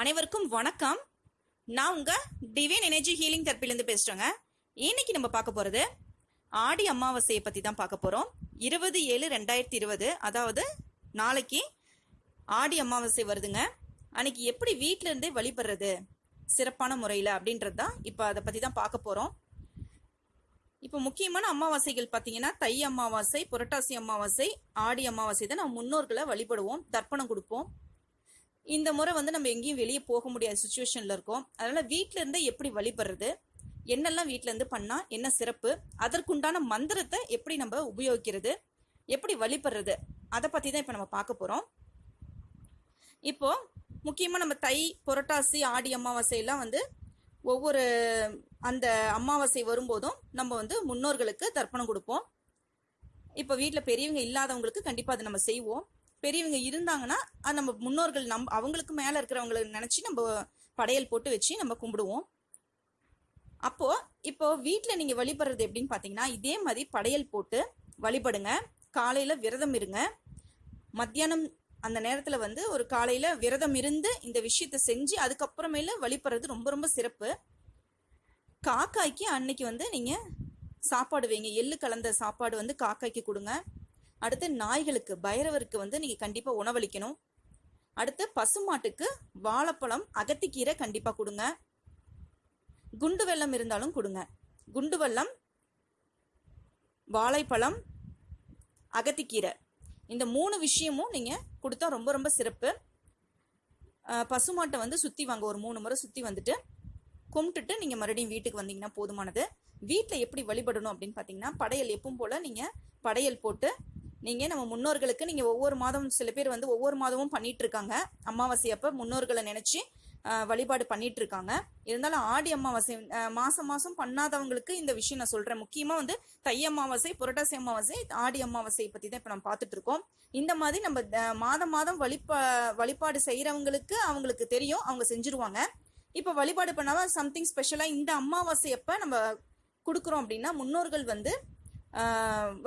அனைவருக்கும் வணக்கம். நான் உங்க டிவைன் எனர்ஜி ஹீலிங் தெரப்பிலேருந்து பேசுறேங்க. இன்னைக்கு நம்ம பார்க்க போறது ஆடி அமாவாசையை பத்தி தான் பார்க்க போறோம். இருபது ஏழு ரெண்டாயிரத்தி இருபது அதாவது நாளைக்கு ஆடி அமாவாசை வருதுங்க. அன்னைக்கு எப்படி வீட்டிலேருந்தே இருந்தே வழிபடுறது சிறப்பான முறையில் அப்படின்றது தான் இப்போ அதை பத்தி தான் பார்க்க போறோம். இப்போ முக்கியமான அமாவாசைகள் பார்த்தீங்கன்னா தை அமாவாசை புரட்டாசி அமாவாசை ஆடி அமாவாசை தான் நம்ம முன்னோர்களை வழிபடுவோம் தர்ப்பணம் கொடுப்போம். இந்த முறை வந்து நம்ம எங்கேயும் வெளியே போக முடியாத சுச்சுவேஷனில் இருக்கோம். அதனால் வீட்ல இருந்தே எப்படி வழிபடுறது என்னெல்லாம் வீட்டிலேருந்து பண்ணால் என்ன சிறப்பு அதற்குண்டான மந்திரத்தை எப்படி நம்ம உபயோகிக்கிறது எப்படி வழிபடுறது அதை பற்றி தான் இப்போ நம்ம பார்க்க போகிறோம் இப்போது முக்கியமாக நம்ம தை புரட்டாசி ஆடி அமாவாசை எல்லாம் வந்து ஒவ்வொரு அந்த அமாவாசை வரும்போதும் நம்ம வந்து முன்னோர்களுக்கு தர்ப்பணம் கொடுப்போம். இப்போ வீட்டில் பெரியவங்க இல்லாதவங்களுக்கு கண்டிப்பாக அதை நம்ம செய்வோம். பெரியவங்க இருந்தாங்கன்னா அது நம்ம முன்னோர்கள் நம் அவங்களுக்கு மேலே இருக்கிறவங்களை நினச்சி நம்ம படையல் போட்டு வச்சு நம்ம கும்பிடுவோம். அப்போது இப்போ வீட்டில் நீங்கள் வழிபடுறது எப்படின்னு பார்த்தீங்கன்னா இதே மாதிரி படையல் போட்டு வழிபடுங்க. காலையில் விரதம் இருங்க. மத்தியானம் அந்த நேரத்தில் வந்து ஒரு காலையில் விரதம் இருந்து இந்த விஷயத்தை செஞ்சு அதுக்கப்புறமேல வழிபடுறது ரொம்ப ரொம்ப சிறப்பு. காக்காய்க்கு அன்னைக்கு வந்து நீங்கள் சாப்பாடு வைங்க. எள்ளு கலந்த சாப்பாடு வந்து காக்காய்க்கு கொடுங்க. அடுத்து நாய்களுக்கு பைரவருக்கு வந்து நீங்கள் கண்டிப்பாக உணவளிக்கணும். அடுத்து பசுமாட்டுக்கு வாழைப்பழம் அகத்திக்கீரை கண்டிப்பாக கொடுங்க. குண்டு வெல்லம் இருந்தாலும் கொடுங்க. குண்டு வெல்லம் வாழைப்பழம் அகத்திக்கீரை. இந்த மூணு விஷயமும் நீங்கள் கொடுத்தா ரொம்ப ரொம்ப சிறப்பு. பசுமாட்டை வந்து சுற்றி வாங்க ஒரு மூணு முறை சுற்றி வந்துட்டு கும்பிட்டுட்டு நீங்கள் மறுபடியும் வீட்டுக்கு வந்தீங்கன்னா போதுமானது. வீட்டில் எப்படி வழிபடணும் அப்படின்னு பார்த்தீங்கன்னா படையல் எப்பவும் போல் நீங்கள் படையல் போட்டு நீங்கள் நம்ம முன்னோர்களுக்கு நீங்கள் ஒவ்வொரு மாதம் சில பேர் வந்து ஒவ்வொரு மாதமும் பண்ணிகிட்ருக்காங்க இருக்காங்க அமாவாசை அப்போ முன்னோர்களை நினச்சி வழிபாடு பண்ணிட்டு இருக்காங்க இருந்தாலும் ஆடி அமாவாசை மாசம் மாசம் பண்ணாதவங்களுக்கு இந்த விஷயம் நான் சொல்றேன். முக்கியமா வந்து தை அமாவாசை புரட்டாசி அமாவாசை ஆடி அமாவாசை பத்தி தான் இப்ப நம்ம பார்த்துட்டு இருக்கோம் இந்த மாதிரி நம்ம மாதம் மாதம் வழிபா வழிபாடு செய்யறவங்களுக்கு அவங்களுக்கு தெரியும். அவங்க செஞ்சுருவாங்க. இப்ப வழிபாடு பண்ணாம சம்திங் ஸ்பெஷலா இந்த அமாவாசை அப்ப நம்ம கொடுக்குறோம் அப்படின்னா முன்னோர்கள் வந்து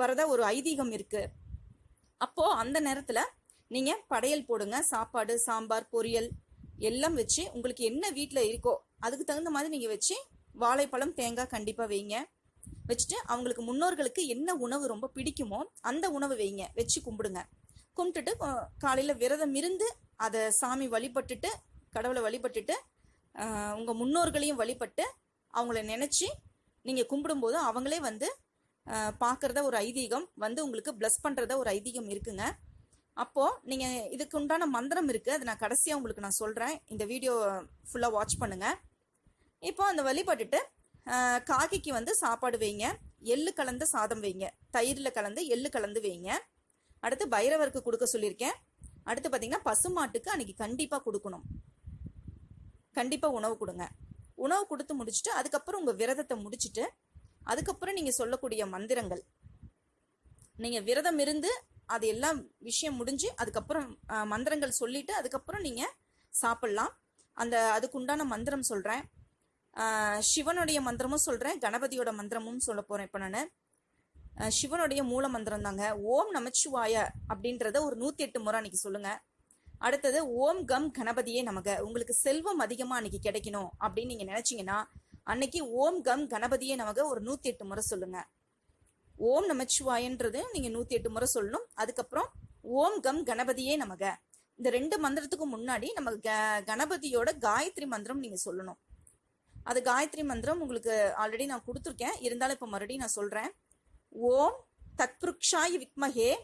வரத வரதா ஒரு ஐதீகம் இருக்கு. அப்போது அந்த நேரத்தில் நீங்கள் படையல் போடுங்க சாப்பாடு சாம்பார் பொரியல் எல்லாம் வச்சு உங்களுக்கு என்ன வீட்டில் இருக்கோ அதுக்கு தகுந்த மாதிரி நீங்கள் வச்சு வாழைப்பழம் தேங்காய் கண்டிப்பாக வைங்க. வச்சுட்டு அவங்களுக்கு முன்னோர்களுக்கு என்ன உணவு ரொம்ப பிடிக்குமோ அந்த உணவு வைங்க. வச்சு கும்பிடுங்க. கும்பிட்டுட்டு காலையில் விரதம் இருந்து அதை சாமி வழிபட்டுட்டு கடவுளை வழிபட்டுட்டு உங்கள் முன்னோர்களையும் வழிபட்டு அவங்கள நினச்சி நீங்கள் கும்பிடும்போது அவங்களே வந்து பார்க்குறத ஒரு ஐதீகம் வந்து உங்களுக்கு ப்ளஸ் பண்ணுறத ஒரு ஐதீகம் இருக்குங்க. அப்போது நீங்கள் இதுக்கு உண்டான மந்திரம் இருக்குது அதை நான் கடைசியாக உங்களுக்கு நான் சொல்கிறேன் இந்த வீடியோ ஃபுல்லாக வாட்ச் பண்ணுங்கள் இப்போ அந்த வழிபட்டுட்டு காக்கிக்கு வந்து சாப்பாடு வைங்க. எள்ளு கலந்து சாதம் வைங்க. தயிரில் கலந்து எள்ளு கலந்து வைங்க. அடுத்து பைரவருக்கு கொடுக்க சொல்லியிருக்கேன். அடுத்து பார்த்தீங்கன்னா பசுமாட்டுக்கு அன்றைக்கி கண்டிப்பாக கொடுக்கணும். கண்டிப்பாக உணவு கொடுங்க. உணவு கொடுத்து முடிச்சுட்டு அதுக்கப்புறம் உங்கள் விரதத்தை முடிச்சுட்டு அதுக்கப்புறம் நீங்கள் சொல்லக்கூடிய மந்திரங்கள். நீங்கள் விரதம் இருந்து அது எல்லாம் விஷயம் முடிஞ்சு அதுக்கப்புறம் மந்திரங்கள் சொல்லிட்டு அதுக்கப்புறம் நீங்கள் சாப்பிட்லாம். அந்த அதுக்குண்டான மந்திரம் சொல்கிறேன் சிவனுடைய மந்திரமும் சொல்கிறேன் கணபதியோட மந்திரமும் சொல்ல போகிறேன் இப்போ நான். சிவனுடைய மூல மந்திரம் தாங்க. ஓம் நமச்சிவாய அப்படின்றத ஒரு நூற்றி எட்டு முறை அன்னைக்கு சொல்லுங்கள் அடுத்தது ஓம் கம் கணபதியே நமக. உங்களுக்கு செல்வம் அதிகமாக அன்றைக்கி கிடைக்கணும் அப்படின்னு நீங்கள் நினச்சிங்கன்னா அன்னைக்கு ஓம் கம் கணபதியே நமக ஒரு நூற்றி எட்டு முறை சொல்லுங்க. ஓம் நமச்சிவாயன்றது நீங்க நூத்தி எட்டு முறை சொல்லணும். அதுக்கப்புறம் ஓம் கம் கணபதியே நமக. இந்த ரெண்டு மந்திரத்துக்கு முன்னாடி நம்ம க- கணபதியோட காயத்ரி மந்திரம் நீங்க சொல்லணும். அது காயத்ரி மந்திரம் உங்களுக்கு ஆல்ரெடி நான் கொடுத்துருக்கேன். இருந்தாலும் இப்போ மறுபடியும் நான் சொல்றேன். ஓம் தத்புருக்ஷாய வித்மஹே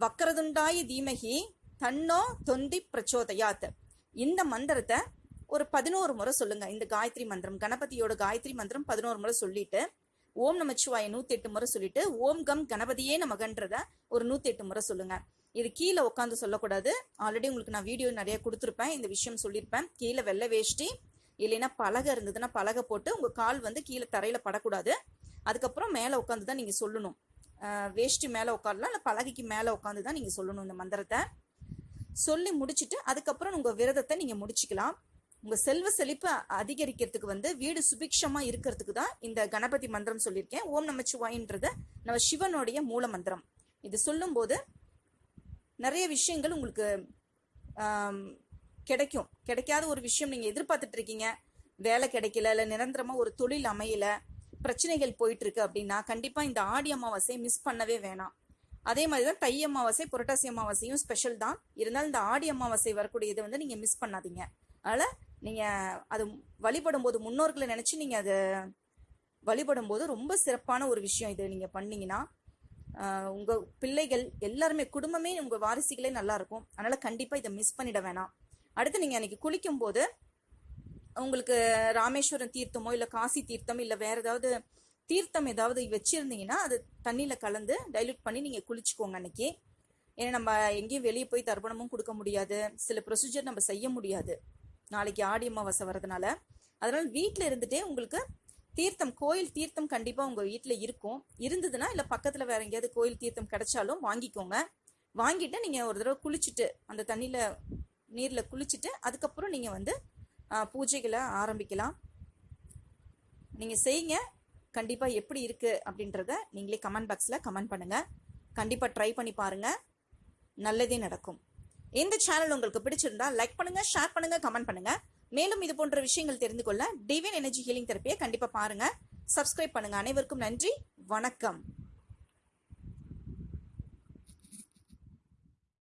வக்கரதுண்டாய தீமகி தன்னோ தொந்தி பிரச்சோதயாத். இந்த மந்திரத்தை ஒரு பதினோரு முறை சொல்லுங்க இந்த காயத்ரி மந்திரம். கணபதியோட காயத்ரி மந்திரம் பதினோரு முறை சொல்லிட்டு ஓம் நமச்சிவாய நூத்தி எட்டு முறை சொல்லிட்டு ஓம் கம் கணபதியே நமகன்றத ஒரு நூத்தி எட்டு முறை சொல்லுங்க. இது கீழே உட்காந்து சொல்லக்கூடாது. ஆல்ரெடி உங்களுக்கு நான் வீடியோ நிறைய கொடுத்துருப்பேன். இந்த விஷயம் சொல்லியிருப்பேன். கீழே வெள்ளை வேஷ்டி இல்லைன்னா பலகை இருந்ததுன்னா பலகை போட்டு உங்க கால் வந்து கீழே தரையில படக்கூடாது. அதுக்கப்புறம் மேலே உட்காந்து தான் நீங்க சொல்லணும். வேஷ்டி மேலே உட்காரலாம் இல்லை பலகைக்கு மேலே உட்காந்து தான் நீங்க சொல்லணும் இந்த மந்திரத்தை. சொல்லி முடிச்சுட்டு அதுக்கப்புறம் உங்க விரதத்தை நீங்க முடிச்சுக்கலாம். உங்கள் செல்வ செழிப்பு அதிகரிக்கிறதுக்கு வந்து வீடு சுபிக்ஷமாக இருக்கிறதுக்கு தான் இந்த கணபதி மந்திரம் சொல்லியிருக்கேன். ஓம் நமச்சிவாயின்றத நம்ம சிவனுடைய மூல மந்திரம். இது சொல்லும்போது நிறைய விஷயங்கள் உங்களுக்கு கிடைக்கும். கிடைக்காத ஒரு விஷயம் நீங்கள் எதிர்பார்த்துட்டு இருக்கீங்க. வேலை கிடைக்கல இல்லை நிரந்தரமாக ஒரு தொழில் அமையல பிரச்சனைகள் போயிட்டு இருக்கு அப்படின்னா கண்டிப்பாக இந்த ஆடி அமாவாசையை மிஸ் பண்ணவே வேணாம். அதே மாதிரி தான் தை அமாவாசை புரட்டாசி அமாவாசையும் ஸ்பெஷல் தான். இருந்தாலும் இந்த ஆடி அமாவாசை வரக்கூடிய இதை வந்து நீங்கள் மிஸ் பண்ணாதீங்க. அதனால் நீங்கள் அது வழிபடும் போது முன்னோர்களை நினச்சி நீங்கள் அதை வழிபடும் போது ரொம்ப சிறப்பான ஒரு விஷயம் இது நீங்கள் பண்ணீங்கன்னா உங்கள் பிள்ளைகள் எல்லாருமே குடும்பமே உங்கள் வாரிசுகளே நல்லாயிருக்கும் அதனால் கண்டிப்பாக இதை மிஸ் பண்ணிட வேணாம். அடுத்து நீங்கள் அன்றைக்கி குளிக்கும் போது உங்களுக்கு ராமேஸ்வரம் தீர்த்தமோ இல்லை காசி தீர்த்தம் இல்லை வேறு ஏதாவது தீர்த்தம் ஏதாவது வச்சுருந்தீங்கன்னா அது தண்ணியில் கலந்து டைல்யூட் பண்ணி நீங்கள் குளிச்சுக்கோங்க அன்னைக்கு. ஏன்னா நம்ம எங்கேயும் வெளியே போய் தர்ப்பணமும் கொடுக்க முடியாது. சில ப்ரொசீஜர் நம்ம செய்ய முடியாது. நாளைக்கு ஆடி அமாவாசை வரதுனால அதனால் வீட்டில் இருந்துட்டே உங்களுக்கு தீர்த்தம் கோயில் தீர்த்தம் கண்டிப்பாக உங்கள் வீட்டில் இருக்கும். இருந்ததுன்னா இல்லை பக்கத்தில் வேற எங்கேயாவது கோயில் தீர்த்தம் கிடைச்சாலும் வாங்கிக்கோங்க. வாங்கிட்டு நீங்கள் ஒரு தடவை குளிச்சுட்டு அந்த தண்ணியில் நீரில் குளிச்சுட்டு அதுக்கப்புறம் நீங்கள் வந்து பூஜைகளை ஆரம்பிக்கலாம். நீங்கள் செய்யுங்க. கண்டிப்பாக எப்படி இருக்குது அப்படின்றத நீங்களே கமெண்ட் பாக்ஸில் கமெண்ட் பண்ணுங்கள் கண்டிப்பாக ட்ரை பண்ணி பாருங்கள் நல்லதே நடக்கும். இந்த சேனல் உங்களுக்கு பிடிச்சிருந்தா லைக் பண்ணுங்கள் ஷேர் பண்ணுங்கள் கமெண்ட் பண்ணுங்கள் மேலும் இது போன்ற விஷயங்கள் தெரிந்து கொள்ள டிவியன் எனர்ஜி ஹீலிங் தெரப்பியை கண்டிப்பாக பாருங்கள் சப்ஸ்கிரைப் பண்ணுங்கள் அனைவருக்கும் நன்றி. வணக்கம்.